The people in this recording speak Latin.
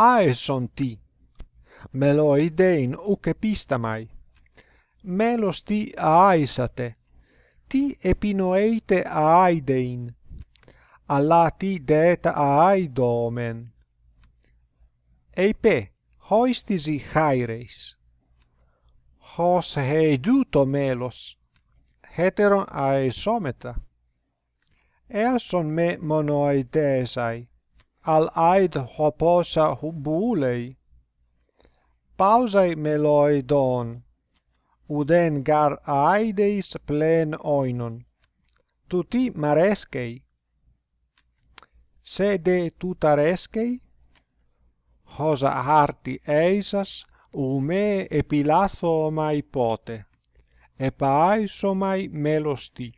αεσοντι, μελοειδέιν ουκ επίσταμαι. Μέλος τι ααίσατε, τι επινοείτε ααίδειν, αλλά τι δέτα ααίδομεν. Εϊπέ, χοίστιζι χάιρεϊς. Χος χεϊδού το μέλος, χέτερον αεσόμετα. eason με μονοειδέσαι al aid hoposa hubulei. Pausei meloidon, uden gar aideis plen oinon, tuti marescei. Sede tutarescei, hosa harti eisas, ume epilathomai pote, epaisomai melosti.